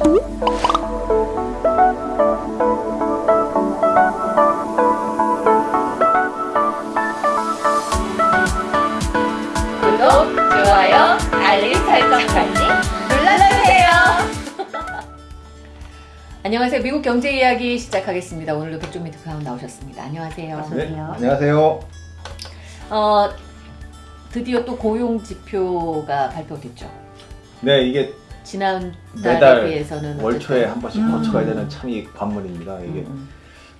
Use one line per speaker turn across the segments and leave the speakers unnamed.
구독, 좋아요, 알림 설정까지 눌러주세요. 안녕하세요. 미국 경제 이야기 시작하겠습니다. 오늘도 백종 미트카운 나오셨습니다. 안녕하세요.
네, 안녕하세요.
어, 드디어 또 고용 지표가 발표됐죠.
네, 이게
지난 달에 비해서는
월초에 한 번씩
음.
거쳐가야 되는 참 이 관문입니다. 이게
음,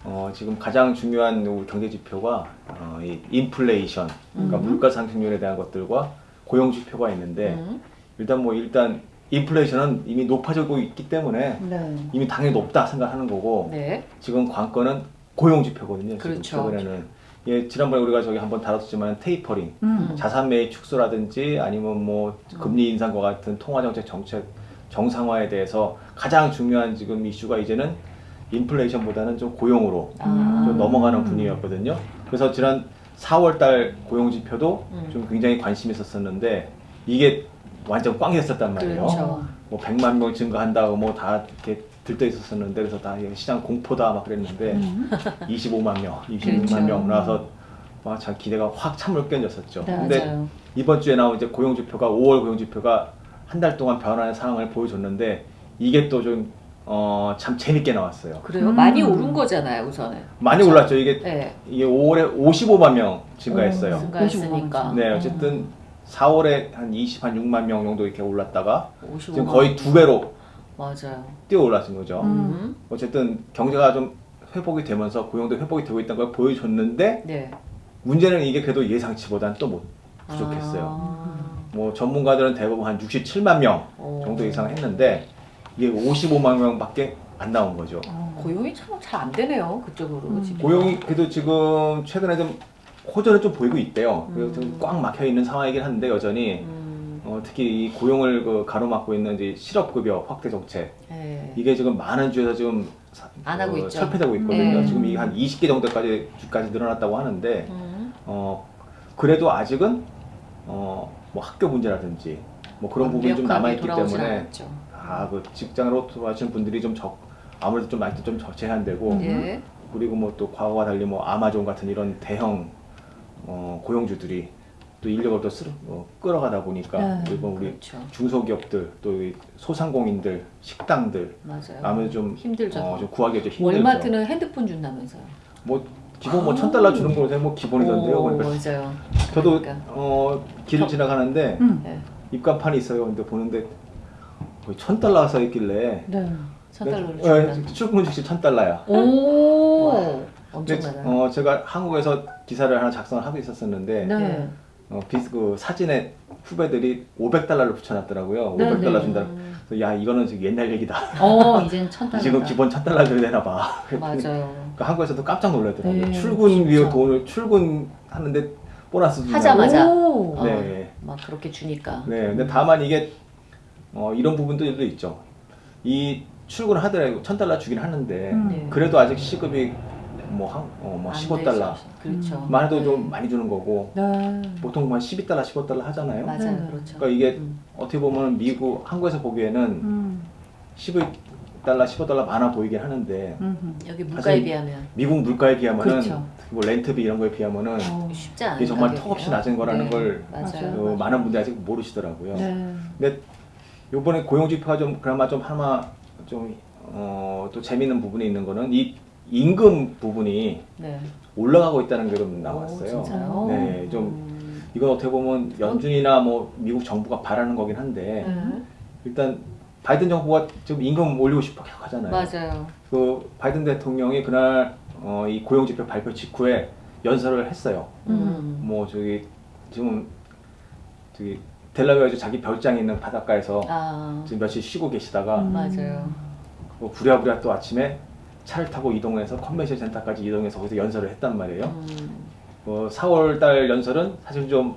어, 지금 가장 중요한 우리 경제 지표가 어, 이 인플레이션, 그러니까
음.
물가 상승률에 대한 것들과 고용 지표가 있는데
음.
일단 뭐 일단 인플레이션은 이미 높아지고 있기 때문에
네.
이미 당연히 높다 생각하는 거고
네.
지금 관건은 고용 지표거든요.
그렇죠.
지금 최근에는 예, 지난번에 우리가 저기 한번 다뤘지만 테이퍼링,
음.
자산 매입 축소라든지 아니면 뭐 금리 인상과 같은 통화 정책 정책 정상화에 대해서 가장 중요한 지금 이슈가 이제는 인플레이션보다는 좀 고용으로
아.
좀 넘어가는 분위기였거든요. 그래서 지난 4월달 고용 지표도
음.
좀 굉장히 관심이 있었었는데 이게 완전 꽝 됐었단 말이에요.
그렇죠.
뭐 100만 명 증가한다고 뭐 다 이렇게 들떠 있었었는데 그래서 다 이게 시장 공포다 막 그랬는데 25만 명, 26만
음. 그렇죠.
명 나와서 막참 기대가 확 찬물 껴졌었죠.
네,
근데
맞아요.
이번 주에 나온 이제 고용 지표가 5월 고용 지표가 한 달 동안 변화의 상황을 보여줬는데 이게 또좀 어, 참 재밌게 나왔어요.
그래요?
음.
많이 오른 거잖아요, 우선은.
많이
그렇죠?
올랐죠. 이게
네.
이게 5월에 55만 명 증가했어요.
오.
증가했으니까.
네, 어쨌든 4월에 한 20, 한 6만 명 정도 이렇게 올랐다가
55만
지금 거의 두 배로
맞아요.
뛰어 올랐은 거죠.
음.
어쨌든 경제가 좀 회복이 되면서 고용도 회복이 되고 있다는 걸 보여줬는데
네.
문제는 이게 그래도 예상치보다는 또 못 부족했어요.
아.
뭐 전문가들은 대부분 한 67만 명
오.
정도 이상 했는데 이게 55만 명밖에 안 나온 거죠.
고용이 참 잘 안 되네요, 그쪽으로.
음.
지금.
고용이 그래도 지금 최근에 좀 호전을 좀 보이고 있대요. 그래서
음.
좀꽉 막혀 있는 상황이긴 한데 여전히
음.
어, 특히 이 고용을 그 가로막고 있는 이제 실업급여 확대 정책
네.
이게 지금 많은 주에서 지금 사-
안 하고
어,
있죠.
철폐되고 있거든요.
네.
지금 이게 한 20개 정도까지 주까지 늘어났다고 하는데
음.
어 그래도 아직은 어 뭐 학교 문제라든지 뭐 그런 부분이 좀
완벽하게
남아 있기
돌아오진
때문에
않았죠.
아그 직장으로 돌아가시는 분들이 좀 적 아무래도 좀 많이 좀 저- 제한되고
음.
예.
그리고 뭐 또 과거와 달리 뭐 아마존 같은 이런 대형 어, 고용주들이 또 인력을 또 쓰러, 어, 끌어가다 보니까
네.
일본 우리
그렇죠.
중소기업들 또이 소상공인들 식당들
맞아요.
아무래도 좀
힘들죠.
어, 좀 구하기가 좀 힘들죠.
월마트는 핸드폰 준다면서요.
뭐 기본 뭐 천 달러 주는 거에 뭐 기본이던데요.
오,
그러니까
맞아요.
저도
그러니까.
어, 길을 지나가는데
음.
네.
입간판이 있어요. 근데 보는데 거의 천 달러가 써 있길래
네.
천 달러를
네,
준다.
출근 즉시 천 달러야.
오.
근데
엄청나다.
어, 제가 한국에서 기사를 하나 작성을 하고 있었었는데
네.
네.
어, 비, 그 사진에 후배들이 500달러를 붙여놨더라고요.
네,
500달러
네.
준다. 그래서 야 이거는 지금 옛날 얘기다.
어, 이젠 천 달러.
지금 기본 천 달러 줘야 되나 봐.
맞아요.
그러니까 한국에서도 깜짝 놀라더라고요.
네,
출근 위에. 돈을 출근하는데 보너스 준다고.
하자마자.
오.
어,
네.
막 그렇게 주니까.
네, 근데 다만 이게 어, 이런 부분들도 있죠. 이 출근을 하더라도 천 달러 주긴 하는데
음.
네.
그래도 아직 시급이 뭐 한 어,
뭐안
15달러
되죠. 그렇죠.
만 해도
네.
좀 많이 주는 거고
네.
보통 한 12달러, 15달러 하잖아요.
맞아요.
네.
그렇죠.
그러니까 이게
음.
어떻게 보면 미국 한국에서 보기에는
음.
12달러, 15달러 많아 보이긴 하는데
음.
여기 물가에 비하면
미국 물가에 비하면은
그렇죠.
뭐 렌트비 이런 거에 비하면은
어.
쉽지 않은
이게 정말
가격이에요.
턱없이 낮은 거라는 걸
맞아요.
맞아요.
어, 많은 분들이 아직 모르시더라고요.
네.
근데 요번에 고용지표가 좀 그나마 좀 하나 좀 어, 또 재미있는 부분이 있는 거는 이 임금 부분이
네.
올라가고 있다는 게좀
오,
나왔어요.
진짜요?
네, 좀
음.
이건 어떻게 보면 연준이나 뭐 미국 정부가 바라는 거긴 한데
네.
일단 바이든 정부가 지금 임금 올리고 싶어 계속 하잖아요.
맞아요.
그 바이든 대통령이 그날 어, 이 고용지표 발표 직후에 연설을 했어요.
음.
뭐 저기 지금 저기 델라웨어주 자기 별장에 있는 바닷가에서
아.
지금 며칠 쉬고 계시다가
음.
맞아요.
뭐 부랴부랴 또 아침에 차를 타고 이동해서 컨벤션 센터까지 이동해서 거기서 연설을 했단 말이에요.
음.
뭐 4월달 연설은 사실 좀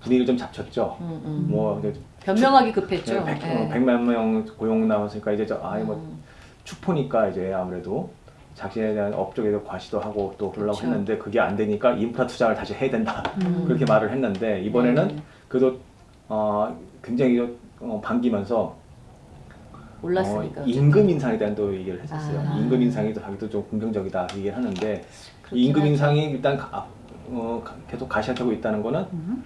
분위기를 좀 잡쳤죠.
음, 음.
뭐
변명하기 급했죠.
100,
네.
100 만 명 고용 나왔으니까 이제 저 아이 뭐
음.
축포니까 이제 아무래도 자신에 대한 업적에도 과시도 하고 또 그러려고
그렇죠.
했는데 그게 안 되니까 인프라 투자를 다시 해야 된다
음.
그렇게 말을 했는데 이번에는
네.
그래도 어, 굉장히 어, 반기면서
올랐으니까.
어, 임금 인상에 대한 또 얘기를 했었어요.
아.
임금 인상이 또 자기도 좀 긍정적이다 얘기를 하는데 임금. 인상이 일단 가- 어, 가- 계속 가시화되고 있다는 거는
음.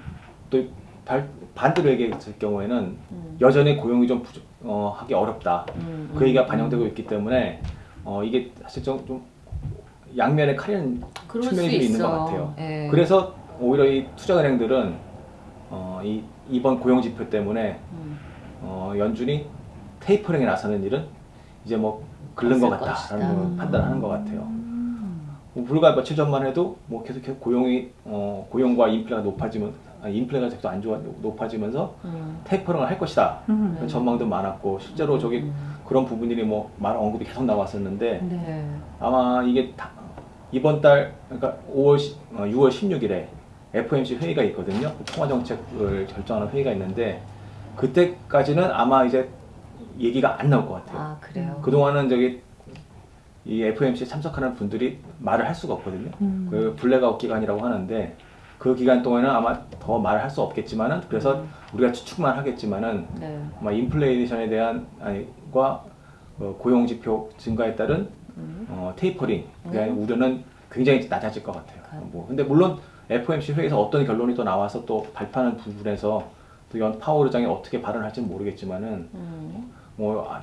또 발- 반대로 얘기했을 경우에는
음.
여전히 고용이 좀 부족, 어, 하기 어렵다.
음,
그 얘기가
음,
반영되고 있기 때문에 어, 이게 사실 좀, 좀 양면에
그럴
측면이 수좀 있는 것. 같아요.
예.
그래서 오히려 이 투자은행들은 어, 이 이번 고용 지표 때문에
음.
어, 연준이 테이퍼링에 나서는 일은 이제 뭐 글른 것 같다라는. 걸 판단하는 것 같아요.
음.
뭐 불과 며칠 전만 해도 뭐 계속 계속 고용이 어, 고용과 인플레가 높아지면 아니, 인플레가 계속 안 좋아 높아지면서
음.
테이퍼링을 할 것이다.
음.
그런 전망도 많았고 실제로 저기
음.
그런 부분들이 뭐말 언급이 계속 나왔었는데
네.
아마 이게 다- 이번 달 그러니까 5월 6월 16일에 FOMC 회의가 있거든요. 그 통화 정책을 결정하는 회의가 있는데 그때까지는 아마 이제 얘기가 안 나올 것 같아요.
아 그래요.
그동안은 저기 이 FOMC에 참석하는 분들이 말을 할 수가 없거든요.
음.
그 블랙아웃 기간이라고 하는데 그 기간 동안은 아마 더 말을 할 수 없겠지만은 그래서
음.
우리가 추측만 하겠지만은
네.
아마 인플레이션에 대한 아니과 어, 고용 지표 증가에 따른
음.
어, 테이퍼링에 대한
음.
우려는 굉장히 낮아질 것 같아요.
아.
뭐 근데 물론 FOMC 회의에서 어떤 결론이 또 나와서 또 발표하는 부분에서 또 연 파월 의장이 어떻게 발언할지는 모르겠지만은
음.
뭐 아,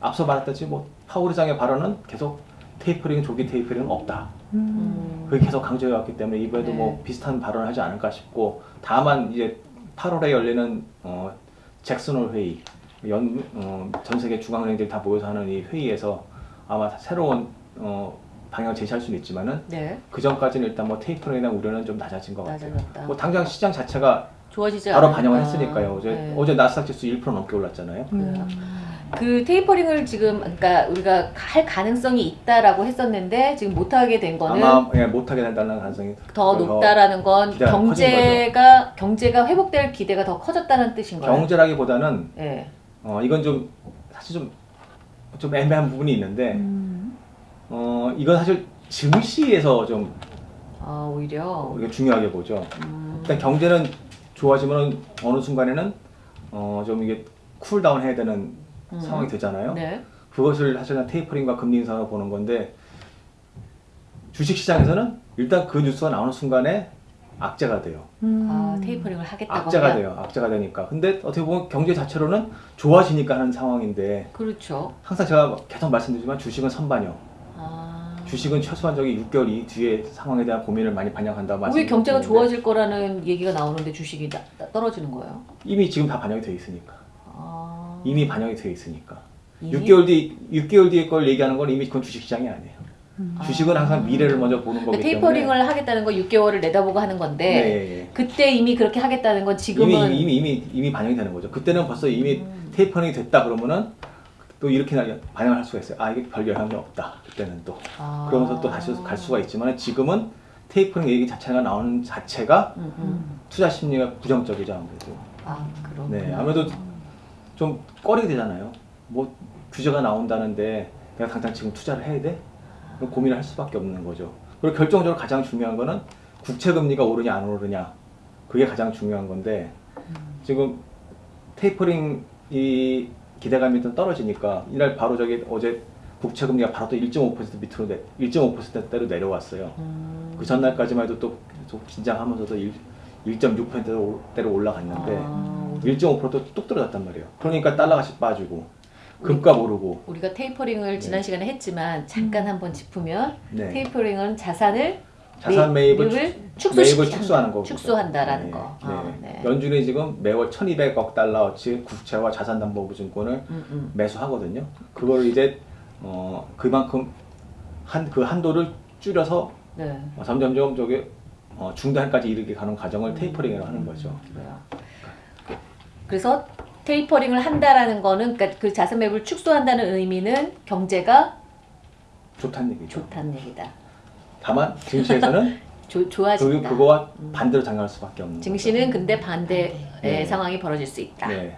앞서 말했듯이 뭐 파월 의장의 발언은 계속 테이퍼링 조기 테이퍼링은 없다.
음.
음.
그게 계속 강조해왔기 때문에 이번에도
네.
뭐 비슷한 발언을 하지 않을까 싶고 다만 이제 8월에 열리는 어, 잭슨홀 회의 연, 어, 전 세계 중앙은행들이 다 모여서 하는 이 회의에서 아마 새로운 어, 방향을 제시할 수는 있지만은
네.
그 전까지는 일단 뭐 테이퍼링에 대한 우려는 좀 낮아진 것 같아요.
낮아졌다.
뭐 당장 시장 자체가
좋아지지
바로. 반영을 했으니까요. 어제
네.
어제 나스닥 지수 1% 넘게 올랐잖아요.
그래요. 그 테이퍼링을 지금 그러니까 우리가 할 가능성이 있다라고 했었는데 지금 못하게 된 거는
아마 예, 못하게 된다는 가능성이
더 높다라는 건 경제가 경제가 회복될 기대가 더 커졌다는 뜻인 거예요.
경제라기보다는
예.
어, 이건 좀 사실 좀, 좀 애매한 부분이 있는데
음.
어, 이건 사실 증시에서 좀
아 오히려
우리가 중요하게 보죠.
음,
일단 경제는 좋아지면 어느 순간에는 어, 좀 이게 cool down 해야 되는
음.
상황이 되잖아요.
네.
그것을 사실은 테이퍼링과 금리 인상을 보는 건데 주식시장에서는 일단 그 뉴스가 나오는 순간에 악재가 돼요.
음.
아 테이퍼링을 하겠다고
악재가
한다.
돼요. 악재가 되니까. 근데 어떻게 보면 경제 자체로는 좋아지니까 하는 상황인데
그렇죠.
항상 제가 계속 말씀드리지만 주식은 선반영.
아.
주식은 최소한 저기 6개월 이 뒤에 상황에 대한 고민을 많이 반영한다고
왜
말씀드리는데
경제가 좋아질 거라는 얘기가 나오는데 주식이 나- 나- 떨어지는 거예요?
이미 지금 다 반영이 돼 있으니까.
아.
이미 반영이 돼 있으니까.
이미?
6개월 뒤 6개월 뒤에 걸 얘기하는 건 이미 그건 주식 시장이 아니에요.
음.
주식은 항상 미래를 먼저 보는 거기
그러니까
때문에
테이퍼링을 하겠다는 건 6개월을 내다보고 하는 건데
네, 예, 예.
그때 이미 그렇게 하겠다는 건 지금은
이미 이미 이미 이미 반영이 되는 거죠. 그때는 벌써 이미
음.
테이퍼링이 됐다 그러면은 또 이렇게 나- 반영을 할 수가 있어요. 아 이게 별 영향이 없다. 그때는 또
아.
그러면서 또 다시 갈 수가 있지만 지금은 테이퍼링 얘기 자체가 나오는 자체가
음, 음.
음.
투자 심리가 부정적이죠 아무래도.
아 그럼.
네, 아무래도 좀 꺼리게 되잖아요. 뭐 규제가 나온다는데 내가 당장 지금 투자를 해야 돼? 그럼 고민을 할 수밖에 없는 거죠. 그리고 결정적으로 가장 중요한 거는 국채 금리가 오르냐 안 오르냐 그게 가장 중요한 건데 지금 테이퍼링 이 기대감이 좀 떨어지니까 이날 바로 저기 어제 국채 금리가 바로 또 1.5% 밑으로 내 1.5%대로 내려왔어요.
음.
그 전날까지만 해도 또 계속 긴장하면서도 1.6%대로 올라갔는데
아,
1.5%도 뚝 떨어졌단 말이에요. 그러니까 달러가씩 빠지고 금값 오르고
우리가 테이퍼링을 지난
네.
시간에 했지만 잠깐 한번 짚으면
네.
테이퍼링은 자산을
자산 매입을,
매입을
축- 축소하는 거고
축소한다라는
네,
거.
네.
아, 네.
연준이 지금 매월 1,200억 달러어치 국채와 자산담보보증권을
음, 음.
매수하거든요. 그걸 이제 어, 그만큼 한 그 한도를 줄여서
네.
어, 점점점 저기 어, 중단까지 이르게 가는 과정을
음.
테이퍼링이라고 하는 거죠.
그래요. 그래서 테이퍼링을 한다라는 거는 그러니까 그 자산 매입을 축소한다는 의미는 경제가
좋다는 얘기죠.
좋다는 얘기다.
다만 증시에서는
조,
그
좋아진다.
그거와 반대로 작용할 수밖에 없는
증시는 근데 반대의
네.
상황이 벌어질 수 있다.
거죠. 네.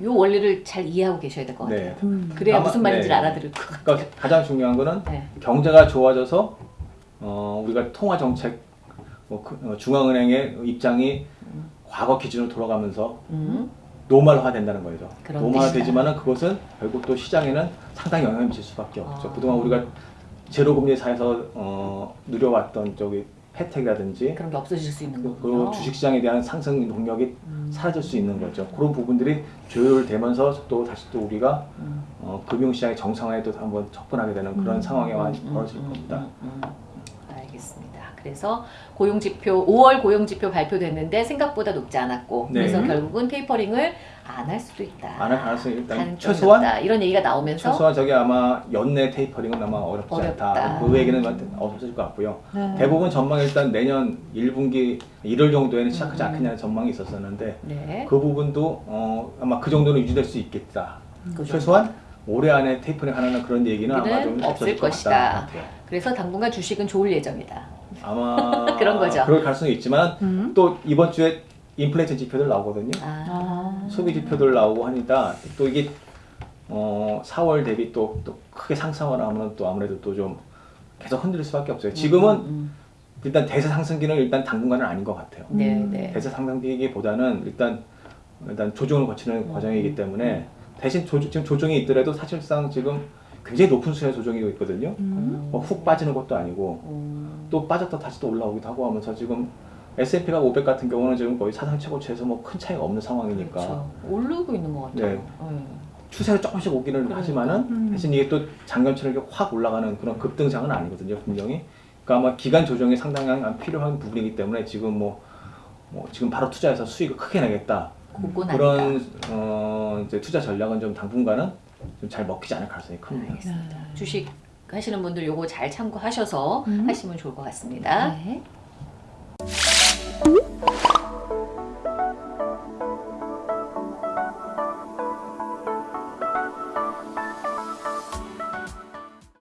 이 원리를 잘 이해하고 계셔야 될 것 같아요.
네.
음.
그래야
아마-
무슨 말인지를
네.
알아들을 것 같아요.
그러니까 가장 중요한 거는
네.
경제가 좋아져서 어, 우리가 통화 정책 뭐 그- 어, 중앙은행의 입장이 과거 기준으로 돌아가면서
음.
노멀화 된다는 거죠.
뜻이다.
되지만은 그것은 결국 또 시장에는 상당히 영향을 미칠 수밖에 없죠.
아.
그동안 우리가 제로 금리 사에서 어, 누려왔던 저기 혜택이라든지
그런 게 없어질 수 있는.
그리고 주식시장에 대한 상승 동력이
음.
사라질 수 있는 거죠. 그런 부분들이 조율되면서 또 다시 또 우리가
음.
어, 금융시장의 정상화에 또 한번 접근하게 되는 그런
음,
상황이
음,
많이
음,
벌어질
음,
겁니다.
음, 음. 알겠습니다. 그래서 고용지표 5월 고용지표 발표됐는데 생각보다 높지 않았고
네.
그래서 결국은 테이퍼링을 안 할 수도 있다.
안할 가능성이 일단 최소한
높다. 이런 얘기가 나오면서
최소한 저기 아마 연내 테이퍼링은 아마 어렵지
어렵다.
않다. 그 얘기는 없어질 것 같고요.
네.
대부분 전망 일단 내년 1분기 1월 정도에는 시작하지
음.
않겠냐는 전망이 있었었는데
네.
그 부분도 어, 아마 그 정도는 유지될 수 있겠다.
그
최소한 올해 안에 테이퍼링 하는 그런 얘기는 아마 좀
없을
것
것이다.
같다.
그래서 당분간 주식은 좋을 예정이다.
아마
그런 거죠.
그럴 가능성이 있지만
음.
또 이번 주에 인플레이션 지표들 나오거든요.
아.
아.
소비 지표들 나오고 하니까 또 이게 어 4월 대비 또, 또 크게 상승을 하면 또 아무래도 또 좀 계속 흔들릴 수밖에 없어요. 지금은
음,
일단 대세 상승기는 일단 당분간은 아닌 것 같아요.
음. 네,
음.
네.
대세 상승기보다는 일단 일단 조정을 거치는
음.
과정이기 때문에 대신 조, 지금 조정이 있더라도 사실상 지금 굉장히 높은 수준의 조정이 있거든요.
음.
뭐 훅 빠지는 것도 아니고
음.
또 빠졌다 다시 또 올라오기도 하고 하면서 지금 S&P가 500 같은 경우는 지금 거의 사상 최고치에서 뭐 큰 차이가 없는 상황이니까
그렇죠. 오르고 있는 것 같아요.
네.
네.
추세가 조금씩 오기는
그러니까.
하지만은
음.
대신 이게 또 이렇게 확 올라가는 그런 급등장은 아니거든요 분명히 그러니까 아마 기간 조정이 상당히 필요한 부분이기 때문에 지금 뭐, 뭐 지금 바로 투자해서 수익을 크게
내겠다.
그런 어 이제 투자 전략은 좀 당분간은 좀 잘 먹히지 않을 가능성이 큽니다.
알겠습니다. 주식 하시는 분들 요거 잘 참고하셔서
음.
하시면 좋을 것 같습니다.
네.